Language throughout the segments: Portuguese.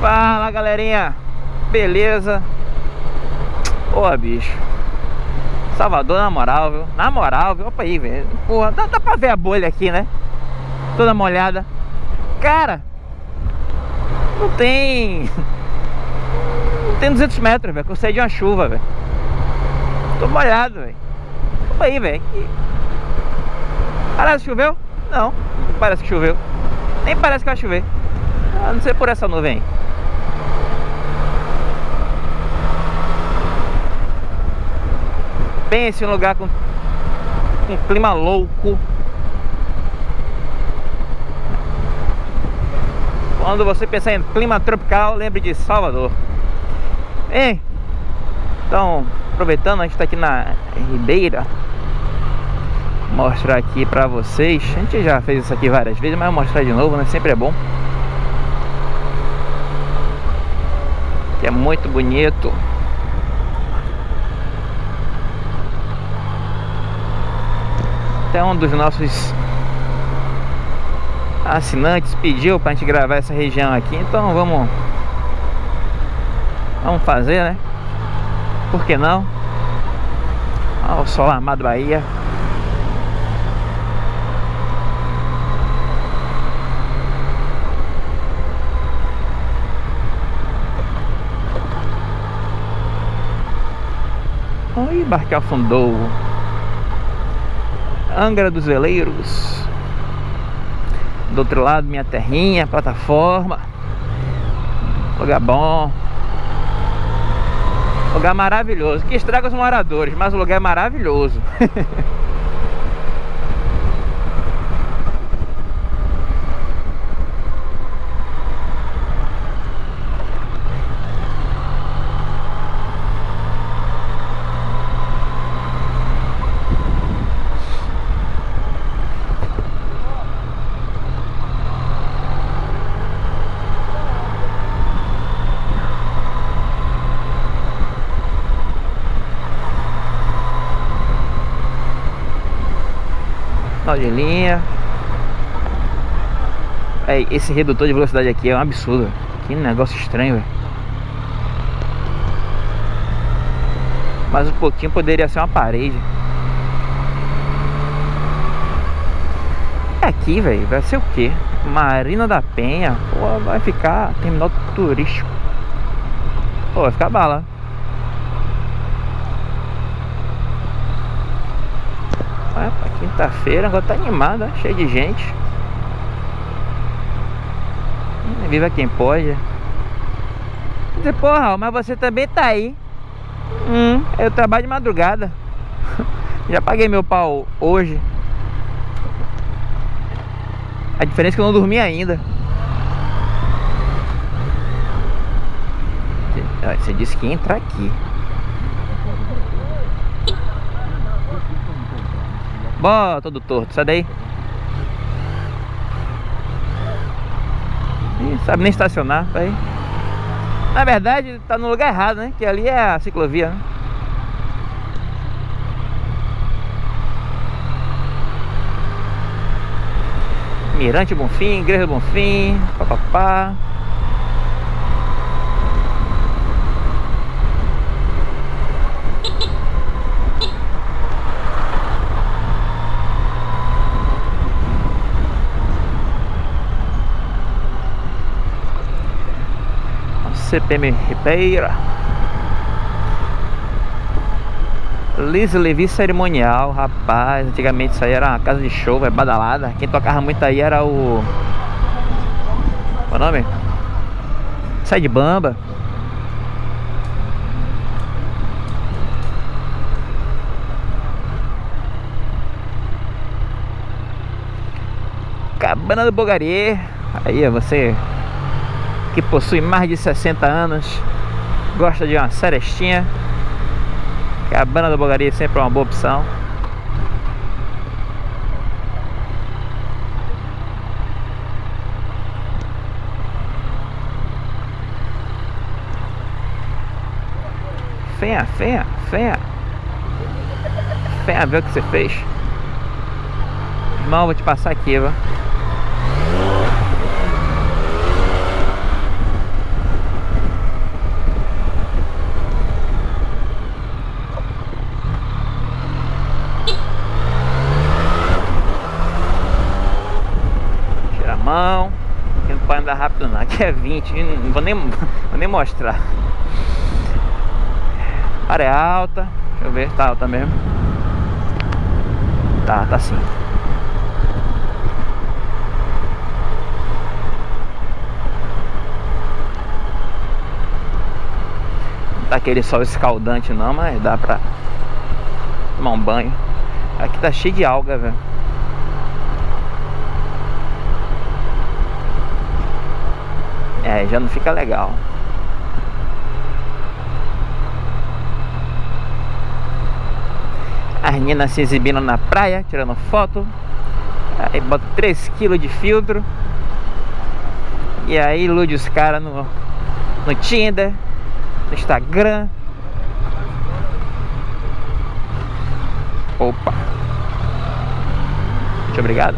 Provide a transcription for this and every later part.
Fala galerinha, beleza? Pô, bicho Salvador na moral, viu? Na moral, viu? Opa aí, velho Porra, dá, dá pra ver a bolha aqui, né? Toda molhada Cara Não tem Não tem 200 metros, velho Que eu saí de uma chuva, velho Tô molhado, velho Opa aí, velho Parece que choveu? Não, não parece que choveu Nem parece que vai chover A não ser por essa nuvem aí Pense um lugar com um clima louco. Quando você pensar em clima tropical, lembre de Salvador. Bem, então, aproveitando, a gente está aqui na Ribeira. Vou mostrar aqui para vocês. A gente já fez isso aqui várias vezes, mas vou mostrar de novo, né? Sempre é bom. Que é muito bonito. Até um dos nossos assinantes pediu pra gente gravar essa região aqui, então vamos vamos fazer, né? Por que não? Olha o sol armado Bahia. Oi, barco afundou. Angra dos Veleiros. Do outro lado minha terrinha, plataforma. Lugar bom. Lugar maravilhoso. Que estraga os moradores, mas o lugar é maravilhoso Sinal de linha Esse redutor de velocidade aqui é um absurdo. Que negócio estranho véio. Mas um pouquinho poderia ser uma parede. É Aqui, velho, vai ser o que? Marina da Penha? Pô, vai ficar terminal turístico. Pô, vai ficar bala Quinta-feira, agora tá animada, cheio de gente. Hum, viva quem pode. Dizer, porra, mas você também tá aí. Hum, eu trabalho de madrugada. Já paguei meu pau hoje. A diferença é que eu não dormi ainda. Você disse que ia entrar aqui. Bó, todo torto, sai daí. Ih, sabe nem estacionar, tá aí. Na verdade, tá no lugar errado, né? Que ali é a ciclovia, né? Mirante Bonfim, Igreja Bonfim, papapá. CPM Ribeira Liz Levi Cerimonial, rapaz, antigamente isso aí era uma casa de show, é badalada. Quem tocava muito aí era o. Qual é o nome? Sai de bamba. Cabana do Bogarier. Aí, você que possui mais de 60 anos, gosta de uma serestinha, cabana do Bogaria sempre é uma boa opção. Fenha, fenha, fenha. Fenha, ver o que você fez. Irmão, vou te passar aqui, vá. Aqui não pode andar rápido não, aqui é 20, não vou nem, vou nem mostrar. A área é alta, deixa eu ver, tá alta mesmo. Tá, tá sim. Não tá aquele sol escaldante não, mas dá pra tomar um banho. Aqui tá cheio de alga, velho. É, já não fica legal. As meninas se exibindo na praia, tirando foto. Aí bota 3 kg de filtro. E aí ilude os caras no, no Tinder, no Instagram. Opa. Muito obrigado.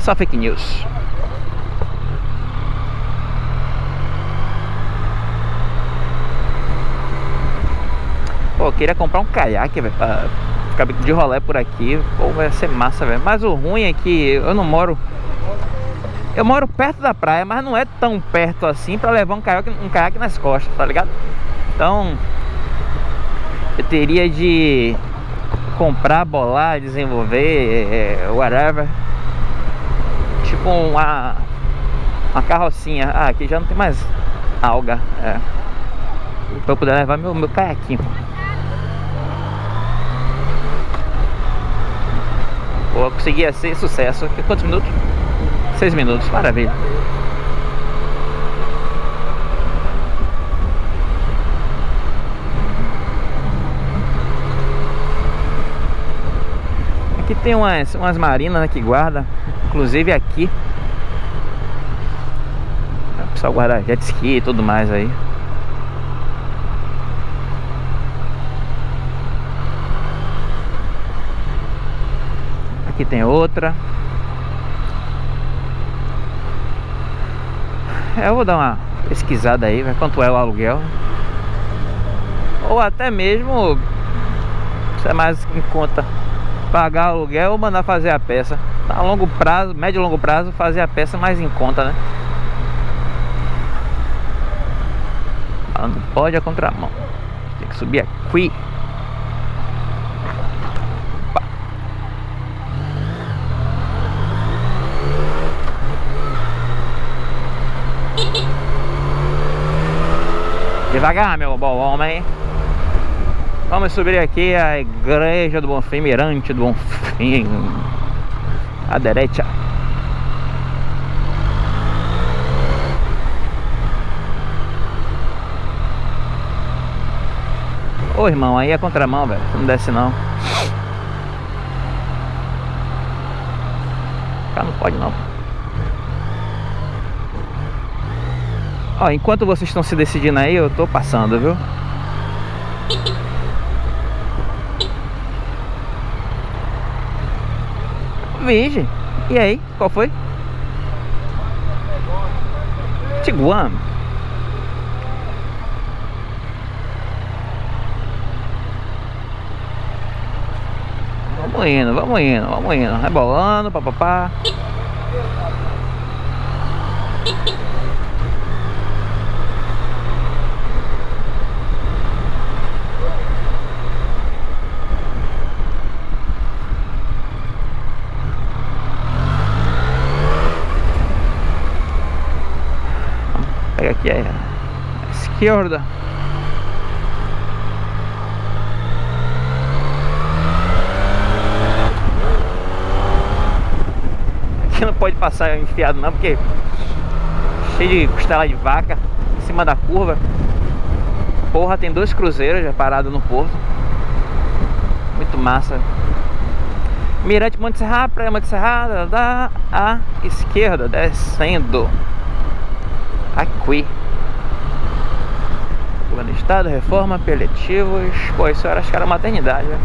Só fake news. Pô, queria comprar um caiaque, velho, pra ficar de rolé por aqui. Pô, vai ser massa, velho. Mas o ruim é que eu não moro... Eu moro perto da praia, mas não é tão perto assim pra levar um caiaque, um caiaque nas costas, tá ligado? Então... Eu teria de comprar, bolar, desenvolver, é, whatever. Tipo uma, uma carrocinha. Ah, aqui já não tem mais alga. É. Pra eu poder levar meu, meu caiaquinho. Pô, consegui ser sucesso. Quantos minutos? Seis minutos, maravilha. Aqui tem umas, umas marinas né, que guarda, inclusive aqui. O pessoal guarda jet ski e tudo mais aí. Aqui tem outra. Eu vou dar uma pesquisada aí, ver quanto é o aluguel. Ou até mesmo, é mais em conta pagar aluguel ou mandar fazer a peça. A longo prazo, médio e longo prazo, fazer a peça mais em conta, né? Falando pode a contramão. Tem que subir aqui. Devagar, meu bom homem. Vamos subir aqui a igreja do Bonfim, Mirante do Bonfim. À direita. Ô irmão, aí é contramão, velho. Não desce não. Cá não pode não. Ó, enquanto vocês estão se decidindo aí, eu tô passando, viu? Vige. E aí, qual foi? Tiguan. Vamos indo, vamos indo, vamos indo. Rebolando, papapá. Aqui a esquerda. Aqui não pode passar enfiado não, porque cheio de costela de vaca em cima da curva. Porra, tem dois cruzeiros já parados no porto. Muito massa. Mirante Monte Serra, Praia Monte Serra, da à esquerda, descendo. Aqui. Plano Estado, reforma, apelativos. Pô, isso era acho que era maternidade, né?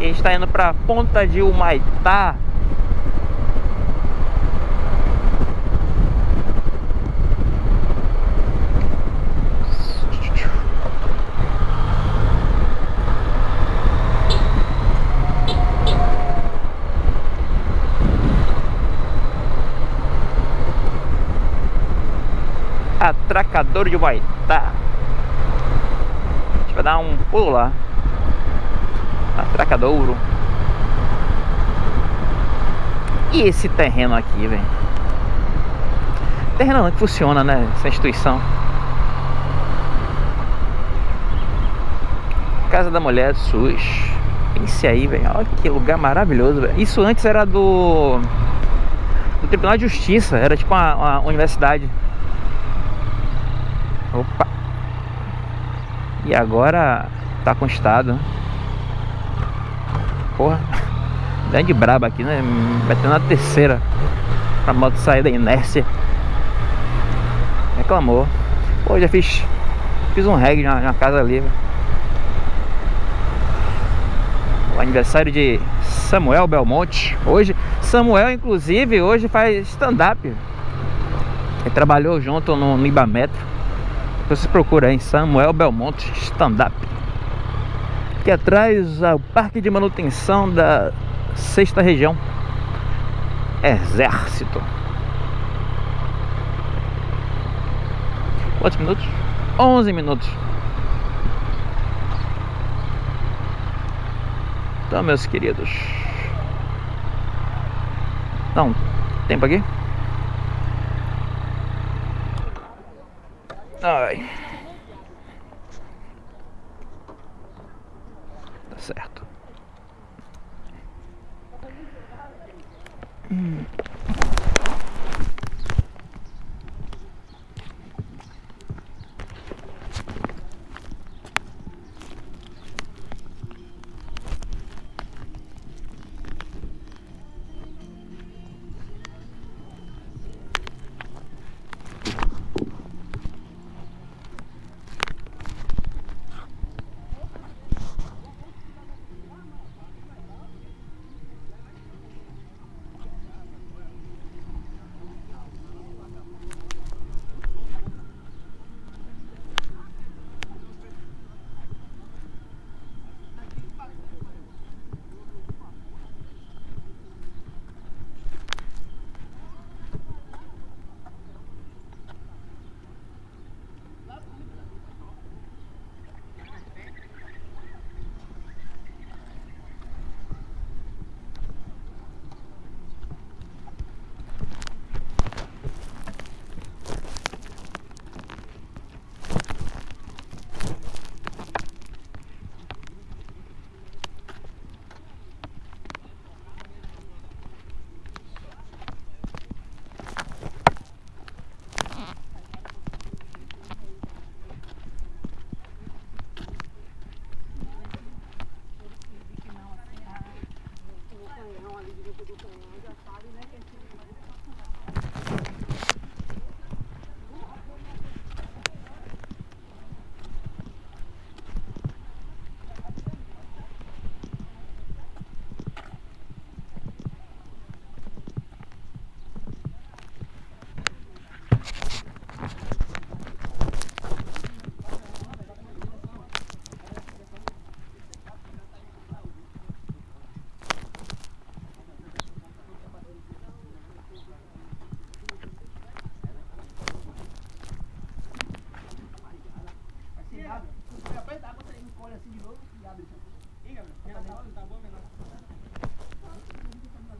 E a gente tá indo pra Ponta de Humaitá. Atracador de Boitá. A gente vai dar um pulo lá. Atracadouro. E esse terreno aqui, velho? Terreno não que funciona, né? Essa instituição. Casa da Mulher do SUS. Pense aí, velho. Olha que lugar maravilhoso, velho. Isso antes era do... Do Tribunal de Justiça. Era tipo uma, uma universidade. Opa. E agora tá com estado. Porra. Grande braba aqui, né? Ter na terceira. Pra moto sair da inércia. Reclamou. Pô, já fiz. Fiz um reggae na, na casa ali. O aniversário de Samuel Belmonte. Hoje, Samuel, inclusive, hoje faz stand-up. Ele trabalhou junto no, no Ibametro. Você procura aí, Samuel Belmonte Stand-up. Aqui atrás, o parque de manutenção da sexta região. Exército. Quantos minutos? 11 minutos. Então, meus queridos. Não, tempo aqui? Ai. Tá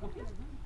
Não